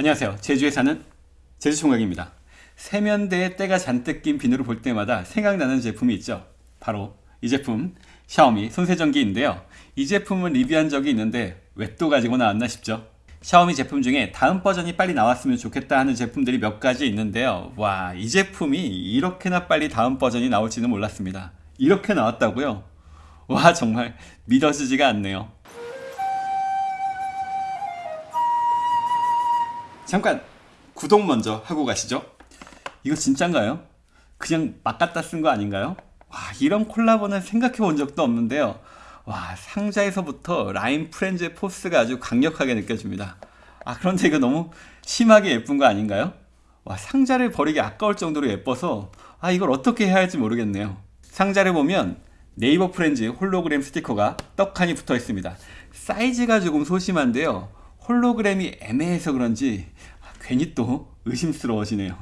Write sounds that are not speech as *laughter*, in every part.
안녕하세요. 제주에 사는 제주총각입니다. 세면대에 때가 잔뜩 낀 비누를 볼 때마다 생각나는 제품이 있죠. 바로 이 제품 샤오미 손세정기인데요. 이 제품은 리뷰한 적이 있는데 왜 또 가지고 나왔나 싶죠. 샤오미 제품 중에 다음 버전이 빨리 나왔으면 좋겠다 하는 제품들이 몇 가지 있는데요. 와 이 제품이 이렇게나 빨리 다음 버전이 나올지는 몰랐습니다. 이렇게 나왔다고요? 와 정말 믿어지지가 않네요 잠깐 구독 먼저 하고 가시죠 이거 진짠가요? 그냥 막 갖다 쓴 거 아닌가요? 와 이런 콜라보는 생각해 본 적도 없는데요 와 상자에서부터 라인 프렌즈의 포스가 아주 강력하게 느껴집니다 아 그런데 이거 너무 심하게 예쁜 거 아닌가요? 와 상자를 버리기 아까울 정도로 예뻐서 아 이걸 어떻게 해야 할지 모르겠네요 상자를 보면 네이버 프렌즈 홀로그램 스티커가 떡하니 붙어 있습니다 사이즈가 조금 소심한데요 홀로그램이 애매해서 그런지 괜히 또 의심스러워지네요.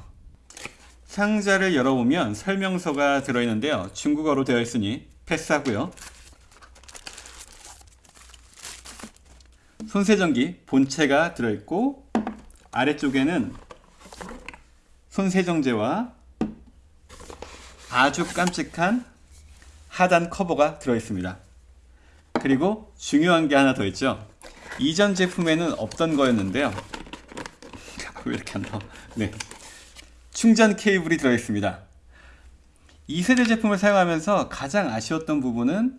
상자를 열어보면 설명서가 들어있는데요. 중국어로 되어 있으니 패스하고요. 손세정기 본체가 들어있고 아래쪽에는 손세정제와 아주 깜찍한 하단 커버가 들어있습니다. 그리고 중요한 게 하나 더 있죠 이전 제품에는 없던 거였는데요. 왜 이렇게 안 나와? 네. 충전 케이블이 들어있습니다. 2세대 제품을 사용하면서 가장 아쉬웠던 부분은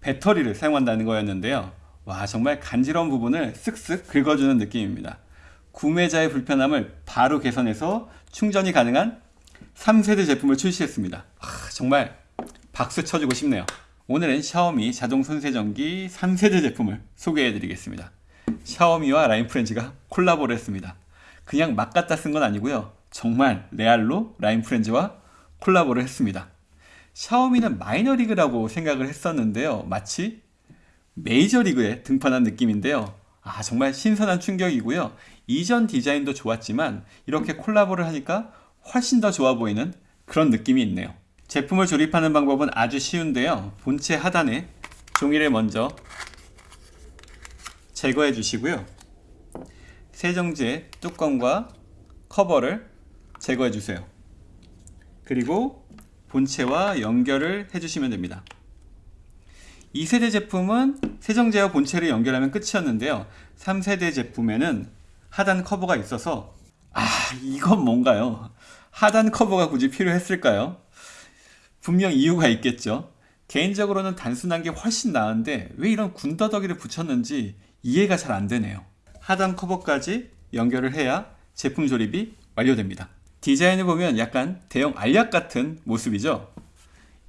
배터리를 사용한다는 거였는데요. 와 정말 간지러운 부분을 쓱쓱 긁어주는 느낌입니다. 구매자의 불편함을 바로 개선해서 충전이 가능한 3세대 제품을 출시했습니다. 아, 정말 박수 쳐주고 싶네요. 오늘은 샤오미 자동 손세정기 3세대 제품을 소개해 드리겠습니다 샤오미와 라인프렌즈가 콜라보를 했습니다. 그냥 막 갖다 쓴 건 아니고요. 정말 레알로 라인프렌즈와 콜라보를 했습니다. 샤오미는 마이너리그라고 생각을 했었는데요. 마치 메이저리그에 등판한 느낌인데요. 아 정말 신선한 충격이고요. 이전 디자인도 좋았지만 이렇게 콜라보를 하니까 훨씬 더 좋아 보이는 그런 느낌이 있네요. 제품을 조립하는 방법은 아주 쉬운데요. 본체 하단에 종이를 먼저 제거해 주시고요. 세정제 뚜껑과 커버를 제거해 주세요. 그리고 본체와 연결을 해주시면 됩니다. 2세대 제품은 세정제와 본체를 연결하면 끝이었는데요. 3세대 제품에는 하단 커버가 있어서 아 이건 뭔가요? 하단 커버가 굳이 필요했을까요? 분명 이유가 있겠죠. 개인적으로는 단순한 게 훨씬 나은데 왜 이런 군더더기를 붙였는지 이해가 잘 안되네요. 하단 커버까지 연결을 해야 제품 조립이 완료됩니다. 디자인을 보면 약간 대형 알약 같은 모습이죠.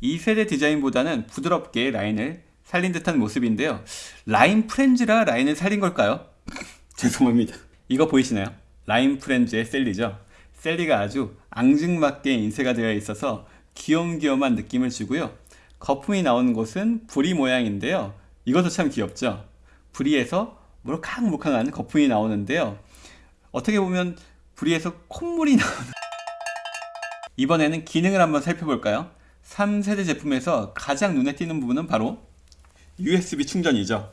2세대 디자인보다는 부드럽게 라인을 살린 듯한 모습인데요. 라인 프렌즈라 라인을 살린 걸까요? *laughs* 죄송합니다. 이거 보이시나요? 라인 프렌즈의 샐리죠. 샐리가 아주 앙증맞게 인쇄가 되어 있어서 귀염귀염한 느낌을 주고요. 거품이 나오는 곳은 부리 모양인데요. 이것도 참 귀엽죠 부리에서 물캉물캉한 거품이 나오는데요. 어떻게 보면 부리에서 콧물이 *laughs* 나오는 이번에는 기능을 한번 살펴볼까요? 3세대 제품에서 가장 눈에 띄는 부분은 바로 USB 충전이죠.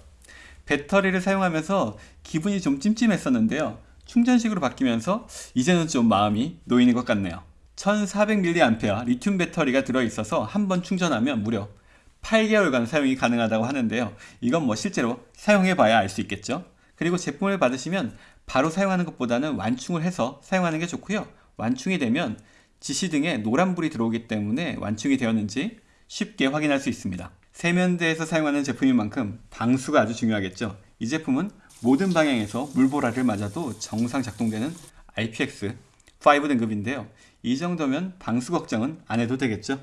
배터리를 사용하면서 기분이 좀 찜찜했었는데요. 충전식으로 바뀌면서 이제는 좀 마음이 놓이는 것 같네요. 1400mAh 리튬 배터리가 들어있어서 한 번 충전하면 무려 8개월간 사용이 가능하다고 하는데요. 이건 뭐 실제로 사용해 봐야 알 수 있겠죠. 그리고 제품을 받으시면 바로 사용하는 것보다는 완충을 해서 사용하는 게 좋고요. 완충이 되면 지시 등에 노란불이 들어오기 때문에 완충이 되었는지 쉽게 확인할 수 있습니다. 세면대에서 사용하는 제품인 만큼 방수가 아주 중요하겠죠. 이 제품은 모든 방향에서 물보라를 맞아도 정상 작동되는 IPX5 등급인데요. 이 정도면 방수 걱정은 안 해도 되겠죠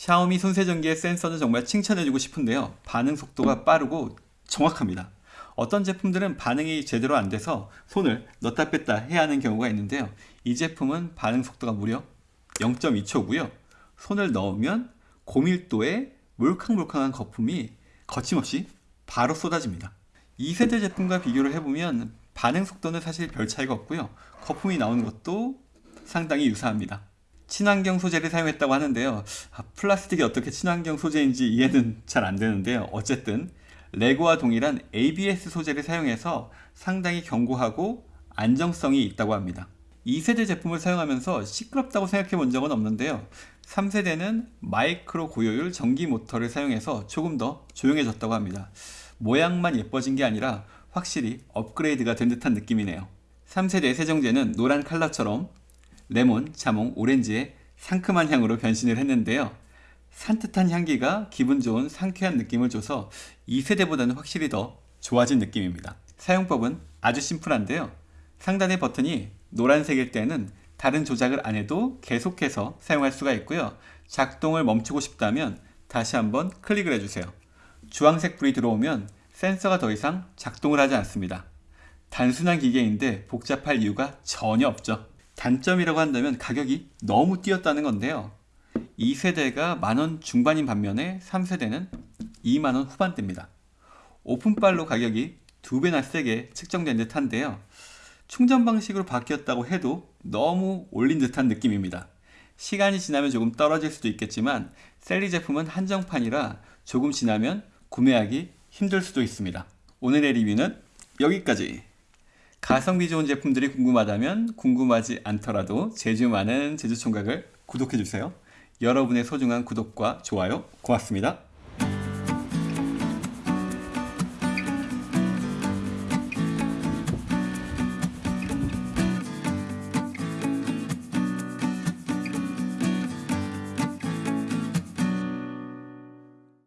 샤오미 손세정기의 센서는 정말 칭찬해주고 싶은데요. 반응 속도가 빠르고 정확합니다. 어떤 제품들은 반응이 제대로 안 돼서 손을 넣다 뺐다 해야 하는 경우가 있는데요. 이 제품은 반응 속도가 무려 0.2초고요. 손을 넣으면 고밀도의 몰캉몰캉한 거품이 거침없이 바로 쏟아집니다. 2세대 제품과 비교를 해보면 반응 속도는 사실 별 차이가 없고요. 거품이 나오는 것도 상당히 유사합니다 친환경 소재를 사용했다고 하는데요 아, 플라스틱이 어떻게 친환경 소재인지 이해는 잘 안 되는데요 어쨌든 레고와 동일한 ABS 소재를 사용해서 상당히 견고하고 안정성이 있다고 합니다. 2세대 제품을 사용하면서 시끄럽다고 생각해 본 적은 없는데요. 3세대는 마이크로 고효율 전기 모터를 사용해서 조금 더 조용해졌다고 합니다. 모양만 예뻐진 게 아니라 확실히 업그레이드가 된 듯한 느낌이네요. 3세대 세정제는 노란 컬러처럼 레몬, 자몽, 오렌지의 상큼한 향으로 변신을 했는데요. 산뜻한 향기가 기분 좋은 상쾌한 느낌을 줘서 2세대보다는 확실히 더 좋아진 느낌입니다. 사용법은 아주 심플한데요. 상단의 버튼이 노란색일 때는 다른 조작을 안 해도 계속해서 사용할 수가 있고요. 작동을 멈추고 싶다면 다시 한번 클릭을 해주세요. 주황색 불이 들어오면 센서가 더 이상 작동을 하지 않습니다. 단순한 기계인데 복잡할 이유가 전혀 없죠. 단점이라고 한다면 가격이 너무 뛰었다는 건데요. 2세대가 만원 중반인 반면에 3세대는 2만원 후반대입니다. 오픈빨로 가격이 두 배나 세게 측정된 듯 한데요. 충전 방식으로 바뀌었다고 해도 너무 올린 듯한 느낌입니다. 시간이 지나면 조금 떨어질 수도 있겠지만 셀리 제품은 한정판이라 조금 지나면 구매하기 힘들 수도 있습니다. 오늘의 리뷰는 여기까지. 가성비 좋은 제품들이 궁금하다면 궁금하지 않더라도 제주 많은 제주총각을 구독해주세요. 여러분의 소중한 구독과 좋아요 고맙습니다.